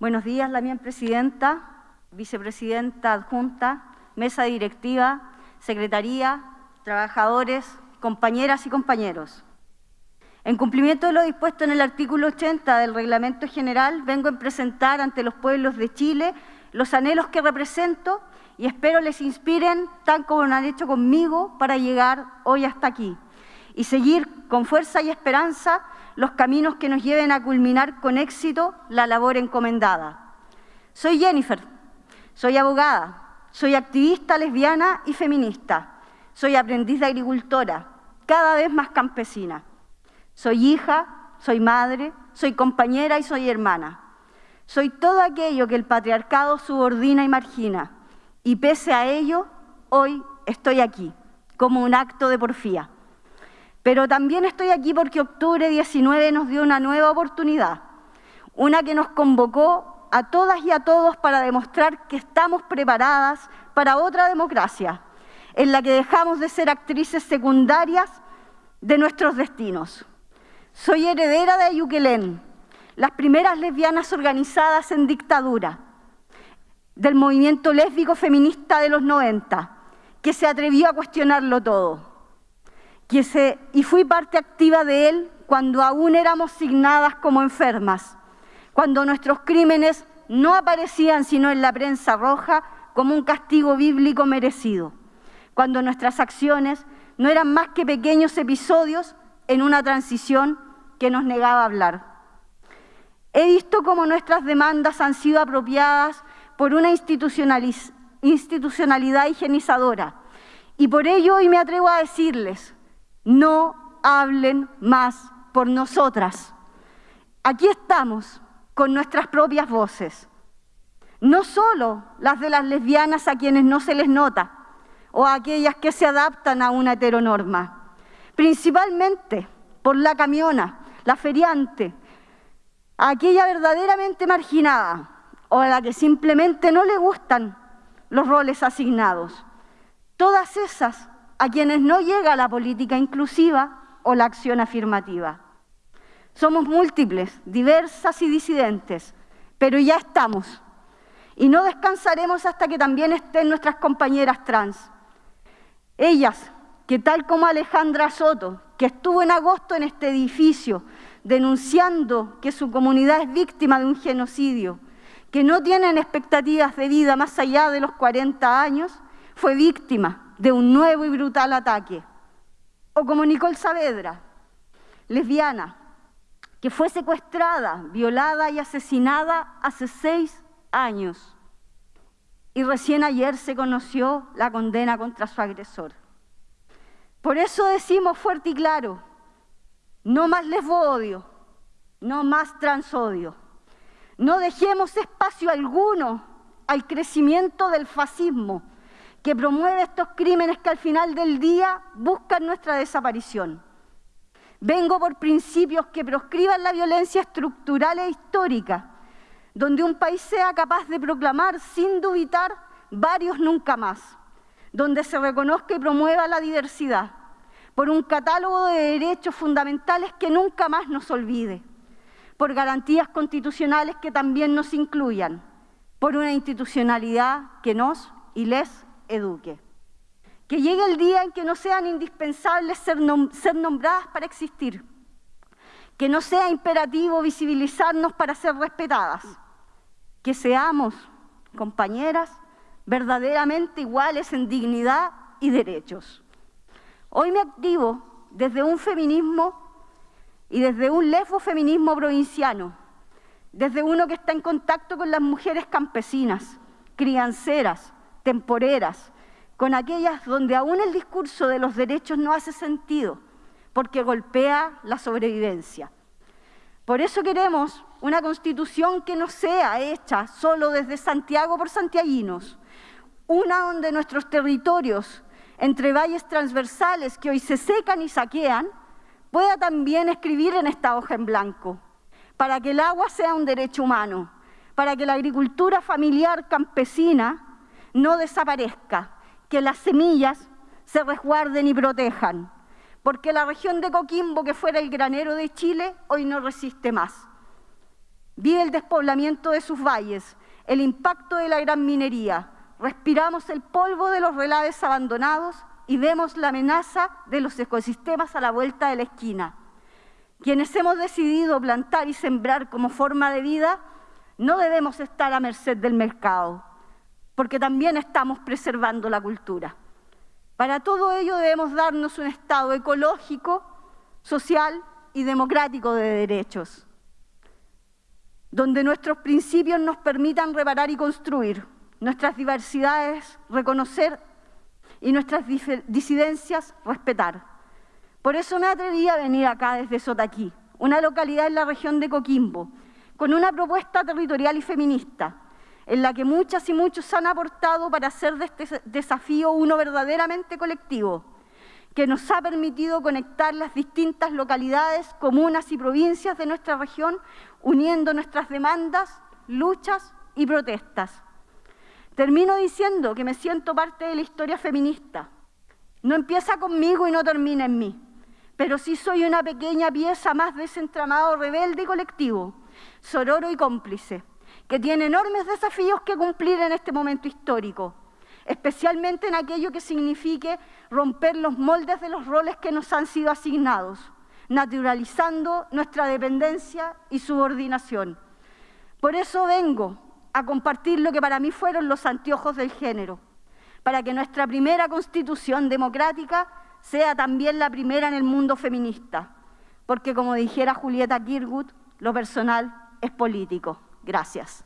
Buenos días, la mía presidenta, vicepresidenta adjunta, mesa directiva, secretaría, trabajadores, compañeras y compañeros. En cumplimiento de lo dispuesto en el artículo 80 del Reglamento General, vengo a presentar ante los pueblos de Chile los anhelos que represento y espero les inspiren tan como lo han hecho conmigo para llegar hoy hasta aquí y seguir con fuerza y esperanza los caminos que nos lleven a culminar con éxito la labor encomendada. Soy Jennifer, soy abogada, soy activista lesbiana y feminista, soy aprendiz de agricultora, cada vez más campesina. Soy hija, soy madre, soy compañera y soy hermana. Soy todo aquello que el patriarcado subordina y margina. Y pese a ello, hoy estoy aquí, como un acto de porfía. Pero también estoy aquí porque octubre 19 nos dio una nueva oportunidad, una que nos convocó a todas y a todos para demostrar que estamos preparadas para otra democracia, en la que dejamos de ser actrices secundarias de nuestros destinos. Soy heredera de Ayuquelén, las primeras lesbianas organizadas en dictadura, del movimiento lésbico feminista de los 90, que se atrevió a cuestionarlo todo. Y fui parte activa de él cuando aún éramos signadas como enfermas, cuando nuestros crímenes no aparecían sino en la prensa roja como un castigo bíblico merecido, cuando nuestras acciones no eran más que pequeños episodios en una transición que nos negaba a hablar. He visto cómo nuestras demandas han sido apropiadas por una institucionalidad higienizadora y por ello hoy me atrevo a decirles, no hablen más por nosotras. Aquí estamos con nuestras propias voces, no solo las de las lesbianas a quienes no se les nota o a aquellas que se adaptan a una heteronorma, principalmente por la camiona, la feriante, aquella verdaderamente marginada o a la que simplemente no le gustan los roles asignados. Todas esas a quienes no llega la política inclusiva o la acción afirmativa. Somos múltiples, diversas y disidentes, pero ya estamos. Y no descansaremos hasta que también estén nuestras compañeras trans. Ellas, que tal como Alejandra Soto, que estuvo en agosto en este edificio denunciando que su comunidad es víctima de un genocidio, que no tienen expectativas de vida más allá de los 40 años, fue víctima de un nuevo y brutal ataque. O como Nicole Saavedra, lesbiana, que fue secuestrada, violada y asesinada hace seis años. Y recién ayer se conoció la condena contra su agresor. Por eso decimos fuerte y claro, no más lesbodio, no más transodio. No dejemos espacio alguno al crecimiento del fascismo que promueve estos crímenes que al final del día buscan nuestra desaparición. Vengo por principios que proscriban la violencia estructural e histórica, donde un país sea capaz de proclamar sin dubitar varios nunca más, donde se reconozca y promueva la diversidad, por un catálogo de derechos fundamentales que nunca más nos olvide, por garantías constitucionales que también nos incluyan, por una institucionalidad que nos y les eduque. Que llegue el día en que no sean indispensables ser, nombradas para existir, que no sea imperativo visibilizarnos para ser respetadas, que seamos, compañeras, verdaderamente iguales en dignidad y derechos. Hoy me activo desde un feminismo y desde un lesbo-feminismo provinciano, desde uno que está en contacto con las mujeres campesinas, crianceras, temporeras, con aquellas donde aún el discurso de los derechos no hace sentido, porque golpea la sobrevivencia. Por eso queremos una constitución que no sea hecha solo desde Santiago por santiaguinos, una donde nuestros territorios entre valles transversales que hoy se secan y saquean, pueda también escribir en esta hoja en blanco, para que el agua sea un derecho humano, para que la agricultura familiar campesina no desaparezca, que las semillas se resguarden y protejan, porque la región de Coquimbo, que fuera el granero de Chile, hoy no resiste más. Vi el despoblamiento de sus valles, el impacto de la gran minería, respiramos el polvo de los relaves abandonados y vemos la amenaza de los ecosistemas a la vuelta de la esquina. Quienes hemos decidido plantar y sembrar como forma de vida, no debemos estar a merced del mercado, porque también estamos preservando la cultura. Para todo ello debemos darnos un estado ecológico, social y democrático de derechos, donde nuestros principios nos permitan reparar y construir, nuestras diversidades reconocer y nuestras disidencias respetar. Por eso me atreví a venir acá desde Sotaquí, una localidad en la región de Coquimbo, con una propuesta territorial y feminista, en la que muchas y muchos han aportado para hacer de este desafío uno verdaderamente colectivo, que nos ha permitido conectar las distintas localidades, comunas y provincias de nuestra región, uniendo nuestras demandas, luchas y protestas. Termino diciendo que me siento parte de la historia feminista. No empieza conmigo y no termina en mí, pero sí soy una pequeña pieza más de ese entramado rebelde y colectivo, sororo y cómplice, que tiene enormes desafíos que cumplir en este momento histórico, especialmente en aquello que signifique romper los moldes de los roles que nos han sido asignados, naturalizando nuestra dependencia y subordinación. Por eso vengo a compartir lo que para mí fueron los anteojos del género, para que nuestra primera constitución democrática sea también la primera en el mundo feminista, porque como dijera Julieta Kirgut, lo personal es político. Gracias.